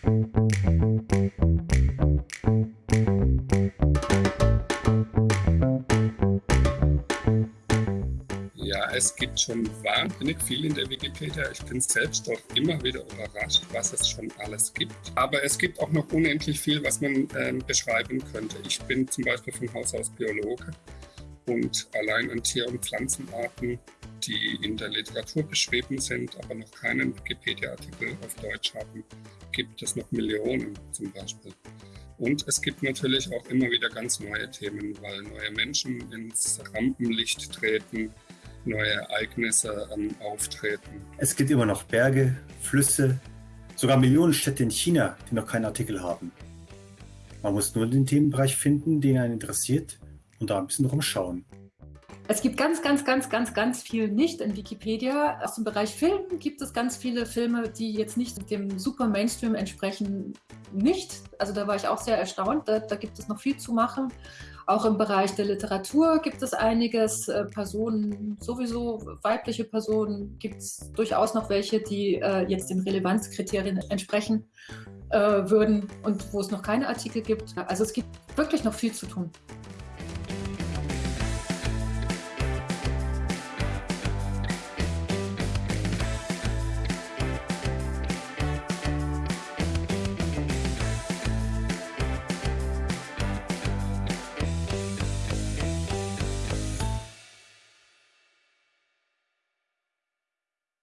Ja, es gibt schon wahnsinnig viel in der Wikipedia. Ich bin selbst auch immer wieder überrascht, was es schon alles gibt. Aber es gibt auch noch unendlich viel, was man äh, beschreiben könnte. Ich bin zum Beispiel von Haus aus Biologe und allein an Tier- und Pflanzenarten, die in der Literatur beschrieben sind, aber noch keinen Wikipedia-Artikel auf Deutsch haben, gibt es noch Millionen zum Beispiel. Und es gibt natürlich auch immer wieder ganz neue Themen, weil neue Menschen ins Rampenlicht treten, neue Ereignisse ähm, auftreten. Es gibt immer noch Berge, Flüsse, sogar Millionen Städte in China, die noch keinen Artikel haben. Man muss nur den Themenbereich finden, den einen interessiert und da ein bisschen rumschauen. Es gibt ganz, ganz, ganz, ganz, ganz viel nicht in Wikipedia. Aus dem Bereich Film gibt es ganz viele Filme, die jetzt nicht dem super Mainstream entsprechen, nicht. Also da war ich auch sehr erstaunt. Da, da gibt es noch viel zu machen. Auch im Bereich der Literatur gibt es einiges. Äh, Personen, sowieso weibliche Personen, gibt es durchaus noch welche, die äh, jetzt den Relevanzkriterien entsprechen äh, würden und wo es noch keine Artikel gibt. Also es gibt wirklich noch viel zu tun.